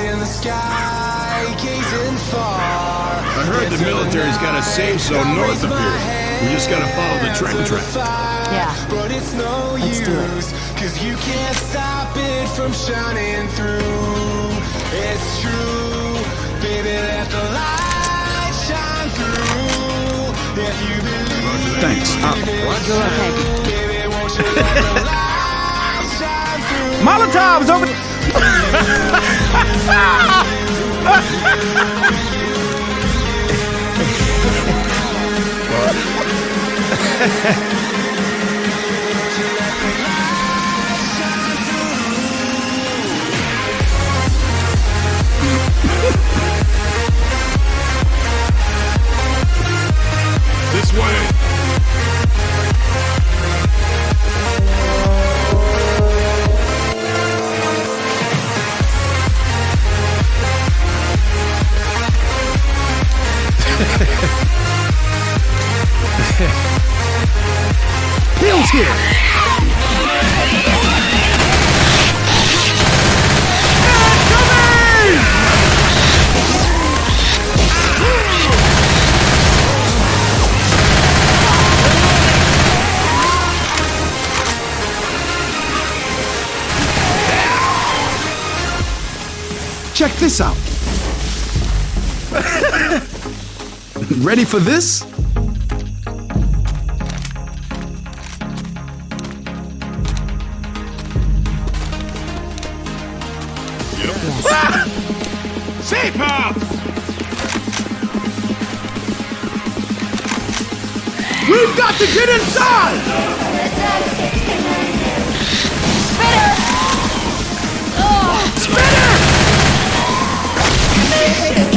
in the sky, gazing far. I heard the military's got a safe zone north of here. We just gotta follow the train track. Yeah. But it's no Let's use, do it. cause you can't stop it from shining through. It's true, baby, let the light shine through. If you believe, Thanks. Uh, You're okay. baby, won't you let the light shine through? Molotovs over. Ha ha ha! Check this out. Ready for this? Safe Pop! We've got to get inside! Hands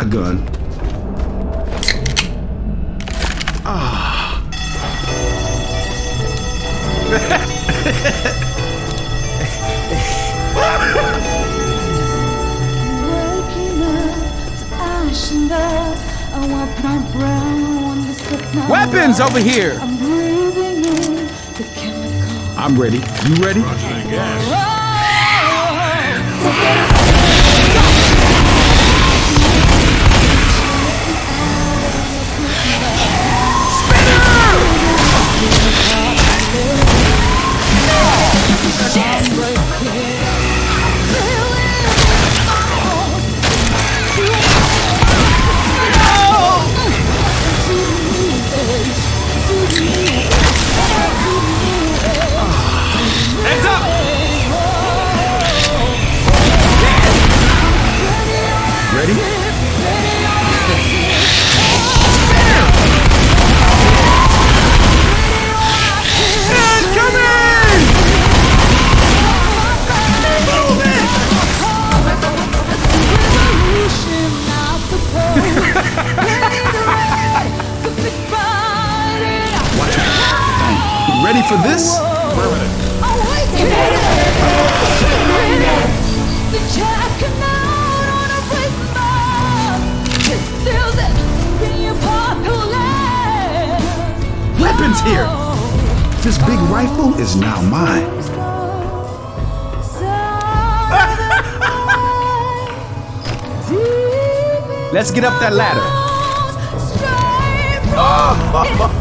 shotgun. Waking up to ash and dust. I want my brown to slip my Weapons here. I'm breathing in the chemical. I'm ready. You ready? Ready for this? Weapons here! This big rifle is now mine. Let's get up that ladder. Safe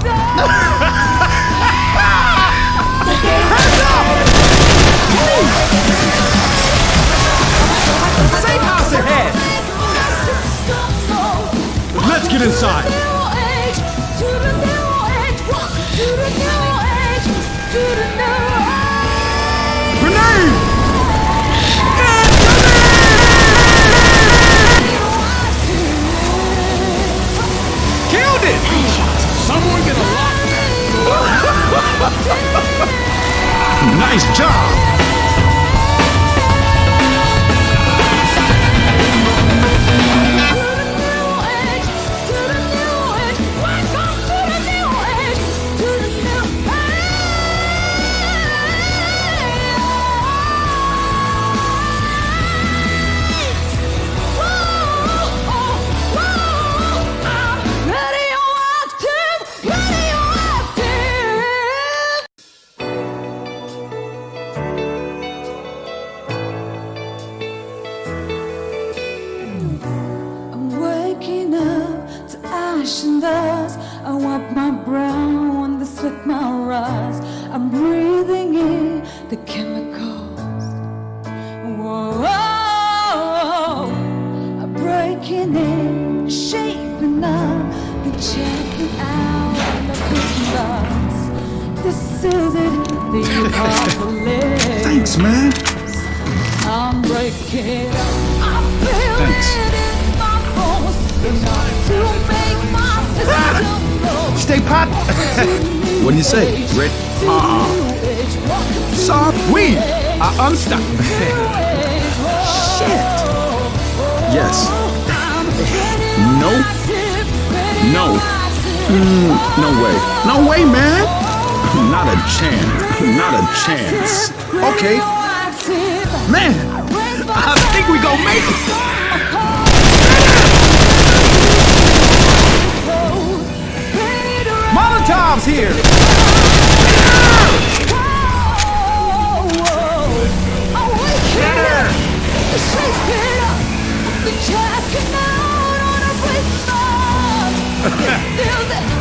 man. I'm breaking up. I feel Thanks. it in my bones. Enough to make my system ah! know. Stay pot. what do you say? Red? Uh-uh. Soft weed. I unstuck. Shit. Yes. No. No. Mm, no way. No way, man. Not a chance. Not a chance. Okay. Man, I think we gonna make it. Molotov's here. Spitter.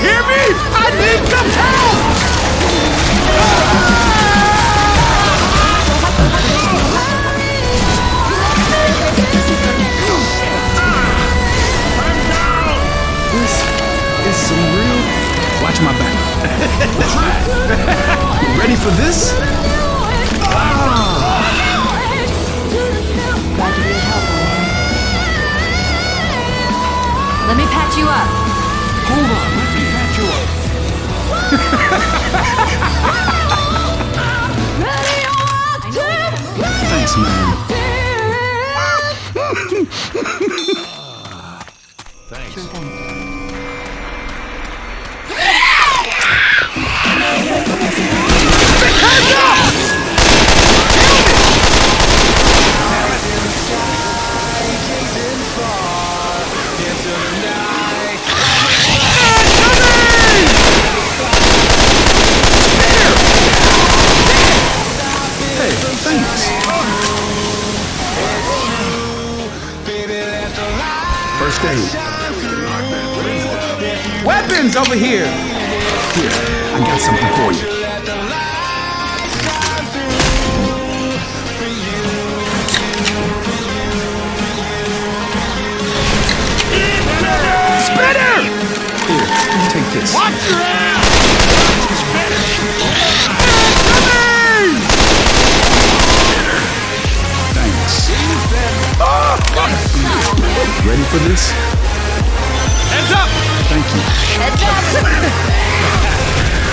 hear me? I need some help! This is some real. Watch my back. Ready for this? Glad to be of help. Let me patch you up. Hold on, Thanks, man. over here. Here, I got something for you. Spitter! Here, take this. Watch your ass! Thanks. Oh, Ready for this? Heads up! Thank you. Heads up!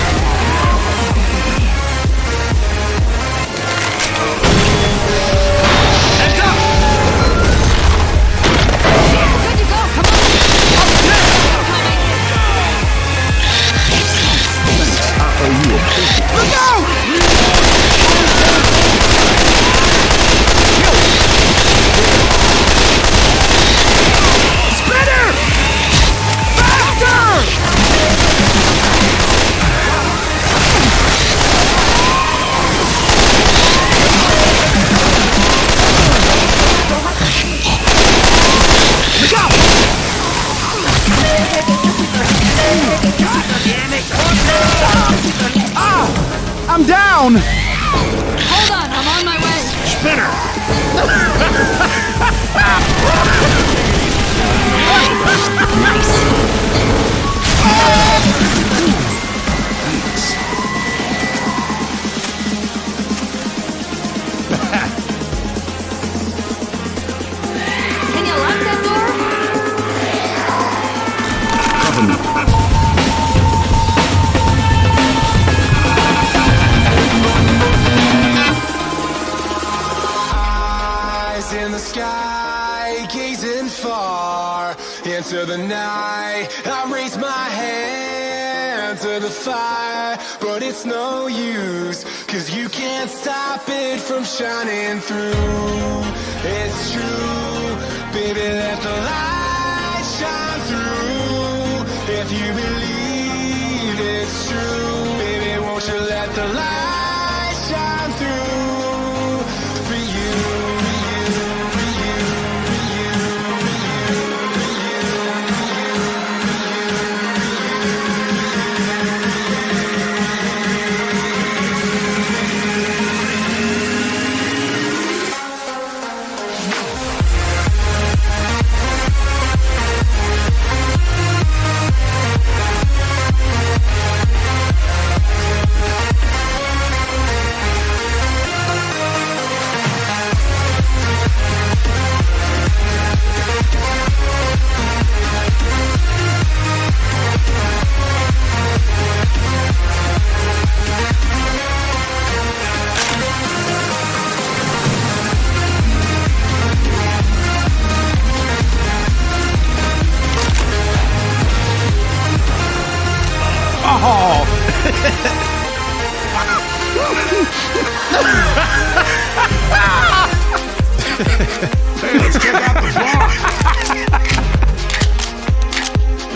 into the night. I raise my hand to the fire, but it's no use, cause you can't stop it from shining through. It's true, baby, let the light shine through. If you believe it's true, baby, won't you let the light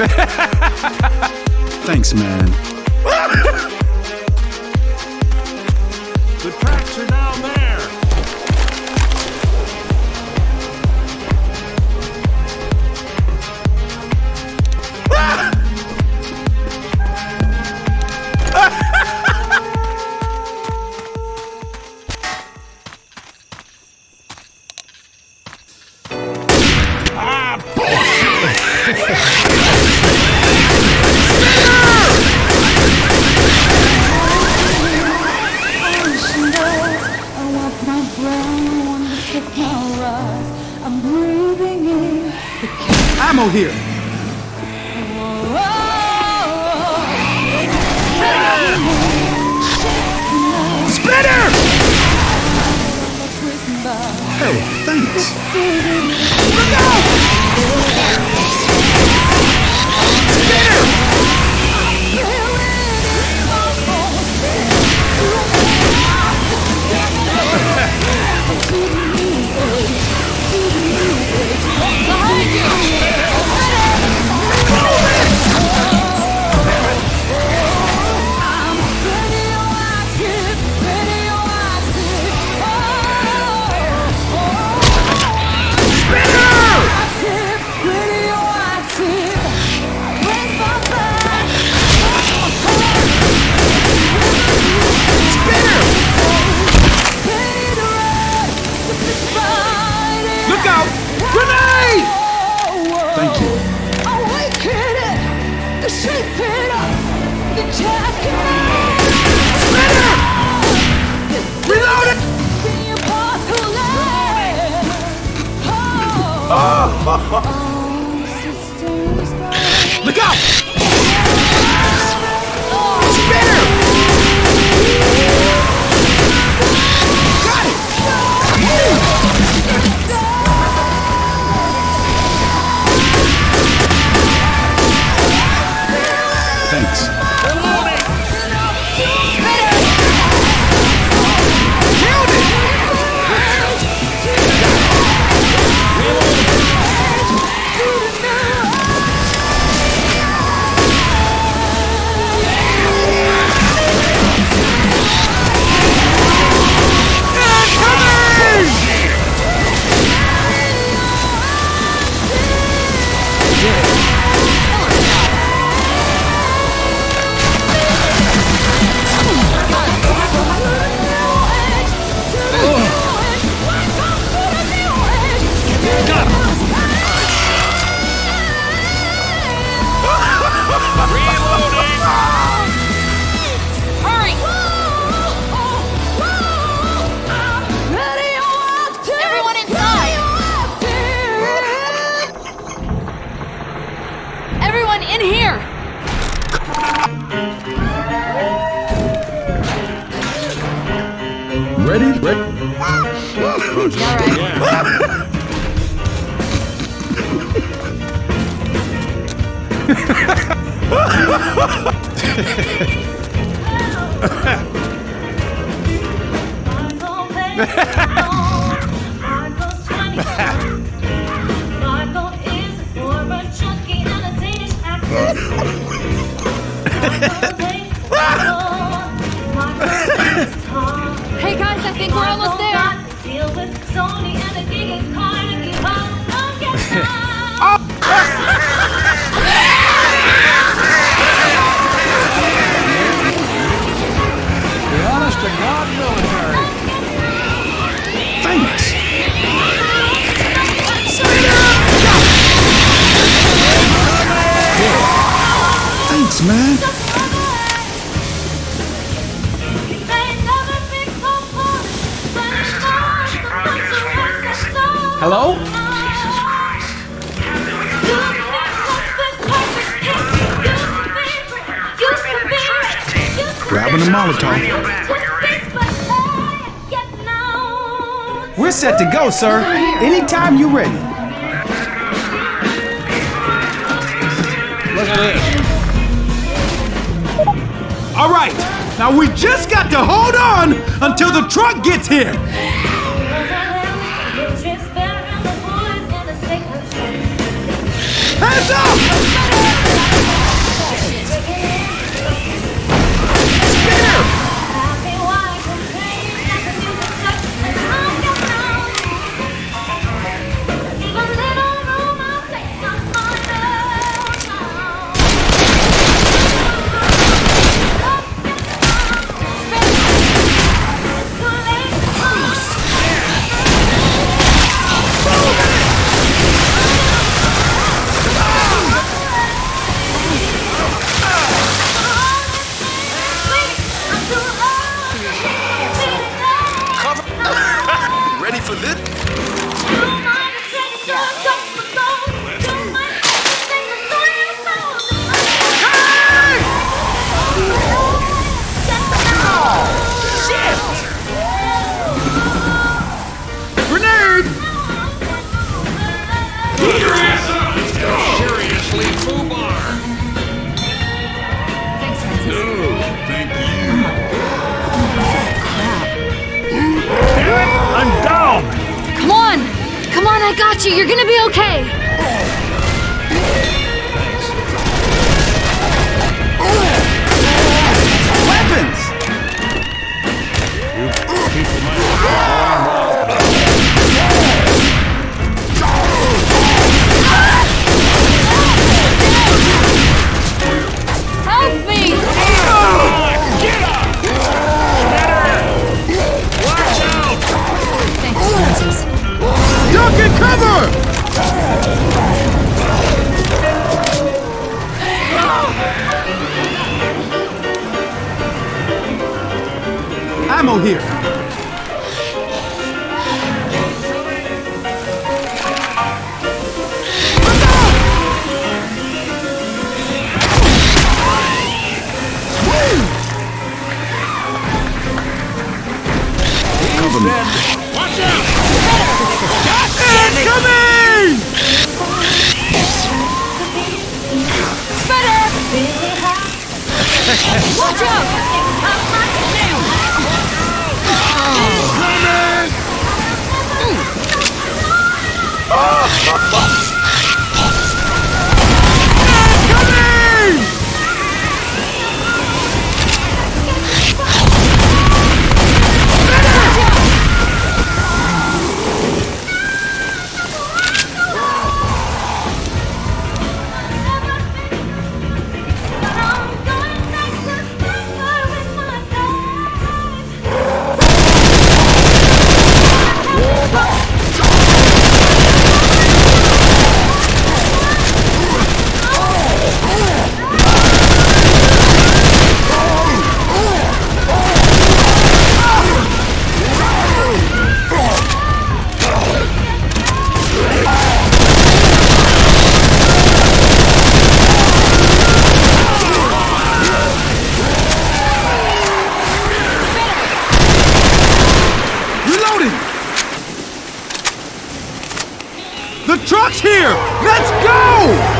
Thanks, man. The tracks are down there! Ammo here. Spitter! Hey, thanks. Behind Ready? Ready? Hey guys, think we're almost there! Grabbing a Molotov. We're set to go, sir. Anytime you're ready. Look at this. All right. Now we just got to hold on until the truck gets here. Hands up! I got you! You're gonna be okay! Cover! Ammo here! them coming! Watch out! Reloading! Oh. Oh. Truck's here! Let's go!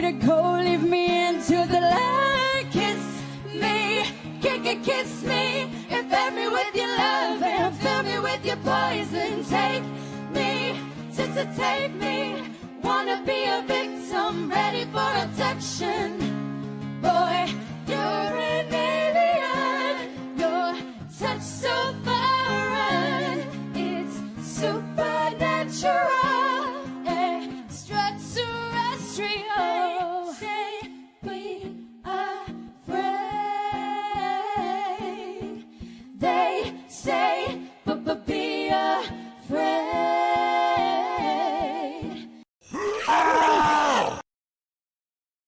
to go, leave me into the light. Kiss me, kick it, kiss me, infect me with your love and fill me with your poison. Take me, just to take me, wanna be a victim, ready for abduction. Boy, you're an alien, your touch so foreign, it's supernatural.